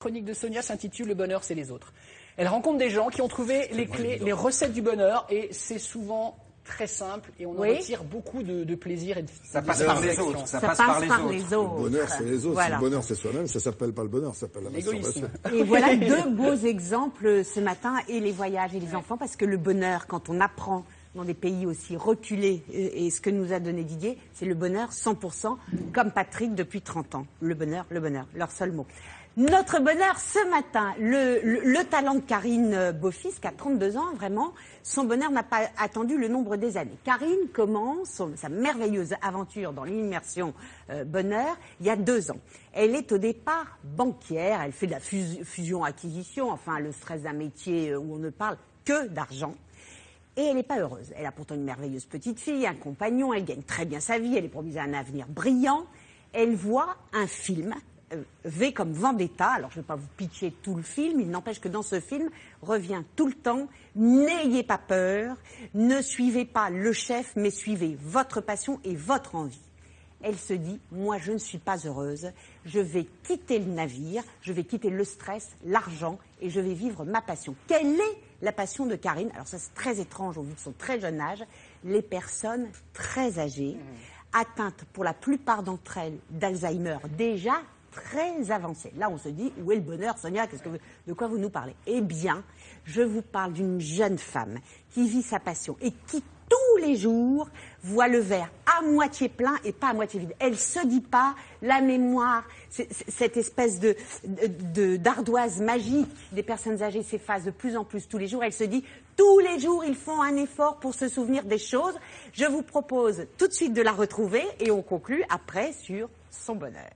chronique de Sonia s'intitule Le bonheur, c'est les autres. Elle rencontre des gens qui ont trouvé les clés, les recettes du bonheur, et c'est souvent très simple, et on en Oui. retire beaucoup de, de plaisir et de Ça de passe par les autres. Ça, Ça passe par les autres. autres. Le bonheur, c'est les autres. Voilà. Si le bonheur, c'est soi-même, ça s'appelle pas le bonheur, ça s'appelle la L'égoïsme. masturbation. Et voilà deux beaux exemples ce matin, et les voyages et les enfants, parce que le bonheur, quand on apprend dans des pays aussi reculés, et ce que nous a donné Didier, c'est le bonheur 100%, comme Patrick depuis 30 ans. Le bonheur, le bonheur, leur seul mot. Notre bonheur ce matin, le, le- le talent de Karine Beaufils, qui a 32 ans, vraiment, son bonheur n'a pas attendu le nombre des années. Karine commence sa merveilleuse aventure dans l'immersion euh, bonheur il y a deux ans. Elle est au départ banquière, elle fait de la fus- fusion-acquisition, enfin le stress d'un métier où on ne parle que d'argent. Et elle n'est pas heureuse. Elle a pourtant une merveilleuse petite fille, un compagnon, elle gagne très bien sa vie, elle est promise à un avenir brillant. Elle voit un film, euh, V comme Vendetta. Alors je ne vais pas vous pitcher tout le film, il n'empêche que dans ce film revient tout le temps N'ayez pas peur, ne suivez pas le chef, mais suivez votre passion et votre envie. Elle se dit, moi je ne suis pas heureuse, je vais quitter le navire, je vais quitter le stress, l'argent et je vais vivre ma passion. Quelle est la passion de Karine? Alors ça c'est très étrange au vu de son très jeune âge, les personnes très âgées, atteintes pour la plupart d'entre elles d'Alzheimer déjà très avancé. Là, on se dit, où est le bonheur, Sonia? Que De quoi vous nous parlez? Eh bien, je vous parle d'une jeune femme qui vit sa passion et qui tous les jours voit le verre à moitié plein et pas à moitié vide. Elle se dit pas la mémoire, cette espèce de- d'ardoise magique des personnes âgées s'efface de plus en plus tous les jours. Elle se dit tous les jours ils font un effort pour se souvenir des choses. Je vous propose tout de suite de la retrouver et on conclut après sur son bonheur.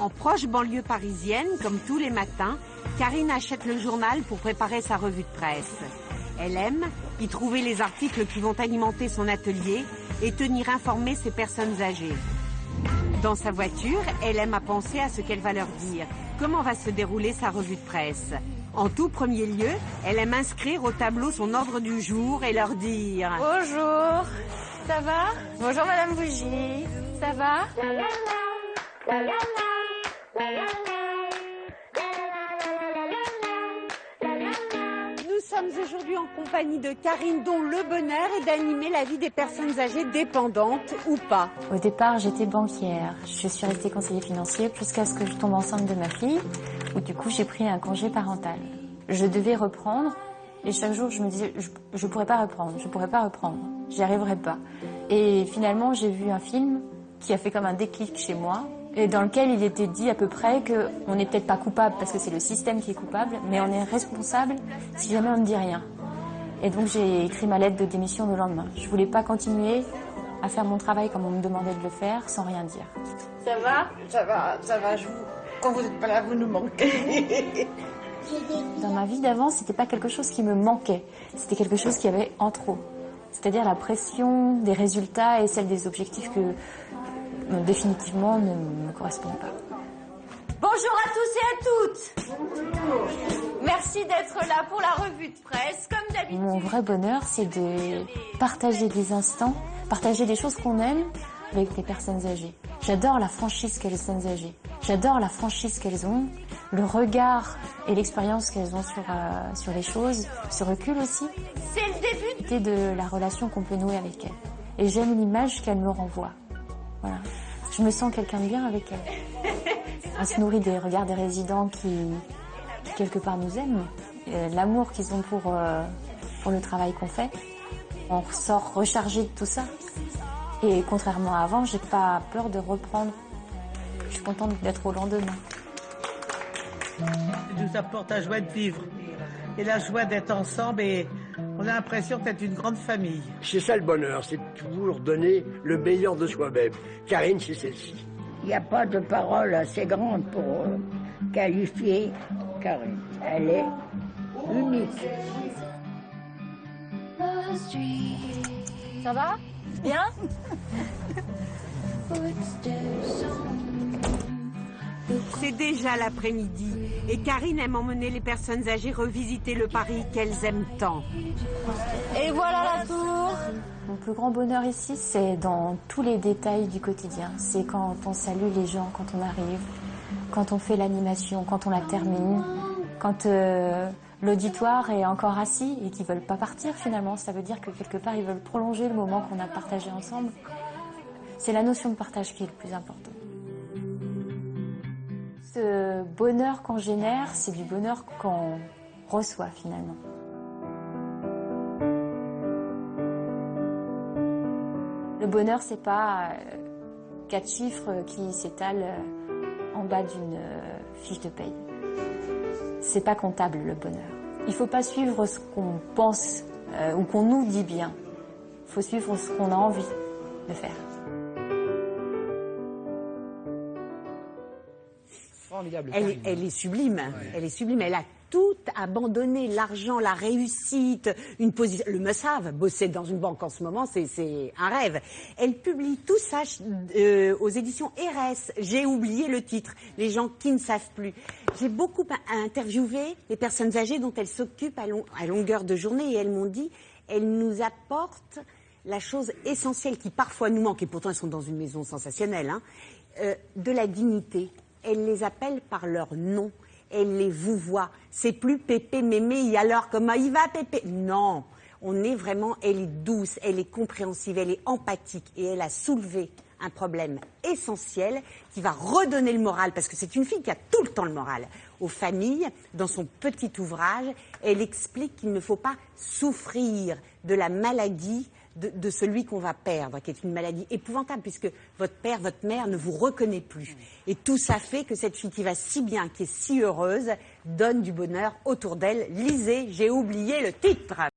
En proche banlieue parisienne, comme tous les matins, Karine achète le journal pour préparer sa revue de presse. Elle aime y trouver les articles qui vont alimenter son atelier et tenir informées ses personnes âgées. Dans sa voiture, elle aime à penser à ce qu'elle va leur dire, comment va se dérouler sa revue de presse? En tout premier lieu, elle aime inscrire au tableau son ordre du jour et leur dire Bonjour, ça va? Bonjour Madame Bougie, ça va? Nous sommes aujourd'hui en compagnie de Karine dont le bonheur est d'animer la vie des personnes âgées dépendantes ou pas. Au départ, j'étais banquière. Je suis restée conseiller financier jusqu'à ce que je tombe enceinte de ma fille, où du coup j'ai pris un congé parental. Je devais reprendre, et chaque jour je me disais, je, je pourrais pas reprendre, je pourrais pas reprendre, j'y arriverai pas. Et finalement, j'ai vu un film qui a fait comme un déclic chez moi, et dans lequel il était dit à peu près que on n'est peut-être pas coupable parce que c'est le système qui est coupable, mais on est responsable si jamais on ne dit rien. Et donc j'ai écrit ma lettre de démission le lendemain. Je voulais pas continuer à faire mon travail comme on me demandait de le faire sans rien dire. Ça va? Ça va, ça va, je vous... Quand vous n'êtes pas là, vous nous manquez. Dans ma vie d'avant, c'était pas quelque chose qui me manquait, c'était quelque chose qui avait en trop. C'est-à-dire la pression des résultats et celle des objectifs que définitivement ne me correspondent pas. Bonjour à tous et à toutes Merci d'être là pour la revue de presse, comme d'habitude. Mon vrai bonheur, c'est de partager des instants, partager des choses qu'on aime avec les personnes âgées. J'adore la franchise qu'elles personnes âgées. J'adore la franchise qu'elles ont, le regard et l'expérience qu'elles ont sur, euh, sur les choses, ce recul aussi, C'est le début de la relation qu'on peut nouer avec elles. Et j'aime l'image qu'elles me renvoient. Voilà. Je me sens quelqu'un de bien avec elles. On se nourrit des regards des résidents qui, quelque part nous aiment, Euh, l'amour qu'ils ont pour, euh, pour le travail qu'on fait. On ressort rechargé de tout ça. Et contrairement à avant, j'ai pas peur de reprendre. Je suis contente d'être au lendemain. Il nous apporte la joie de vivre et la joie d'être ensemble et on a l'impression d'être une grande famille. C'est ça le bonheur, c'est toujours donner le meilleur de soi-même. Karine, c'est celle-ci. Il n'y a pas de parole assez grande pour euh, qualifier Karine. Elle est unique. Ça va? Bien? C'est déjà l'après-midi Et Karine aime emmener les personnes âgées revisiter le Paris qu'elles aiment tant. Et voilà la tour. Mon plus grand bonheur ici, c'est dans tous les détails du quotidien. C'est quand on salue les gens, quand on arrive, quand on fait l'animation, quand on la termine, quand euh, l'auditoire est encore assis et qu'ils veulent pas partir finalement. Ça veut dire que quelque part, ils veulent prolonger le moment qu'on a partagé ensemble. C'est la notion de partage qui est le plus important. Ce bonheur qu'on génère, c'est du bonheur qu'on reçoit finalement. Le bonheur, c'est pas euh, quatre chiffres qui s'étalent euh, en bas d'une euh, fiche de paye. C'est pas comptable le bonheur. Il faut pas suivre ce qu'on pense ou qu'on nous dit bien. Il faut suivre ce qu'on a envie de faire. Formidable. Elle, est- elle sublime. Elle est sublime. Elle a tout abandonné, l'argent, la réussite, une position. Le must-have, bosser dans une banque en ce moment, c'est- un rêve. Elle publie tout ça euh, aux éditions RS. J'ai oublié le titre. Les gens qui ne savent plus. J'ai beaucoup interviewé les personnes âgées dont elle s'occupe à, long- à longueur de journée et elles m'ont dit, elles nous apportent la chose essentielle qui parfois nous manque, et pourtant elles sont dans une maison sensationnelle, hein, euh, de la dignité. Elle les appelle par leur nom. Elle les vous voit. C'est plus Pépé, Mémé, et alors comment il va Pépé? Non, on est vraiment, elle est douce, elle est compréhensive, elle est empathique et elle a soulevé un problème essentiel qui va redonner le moral, parce que c'est une fille qui a tout le temps le moral, aux familles. Dans son petit ouvrage, elle explique qu'il ne faut pas souffrir de la maladie de, celui qu'on va perdre, qui est une maladie épouvantable, puisque votre père, votre mère ne vous reconnaît plus. Et tout ça fait que cette fille qui va si bien, qui est si heureuse, donne du bonheur autour d'elle. Lisez, j'ai oublié le titre.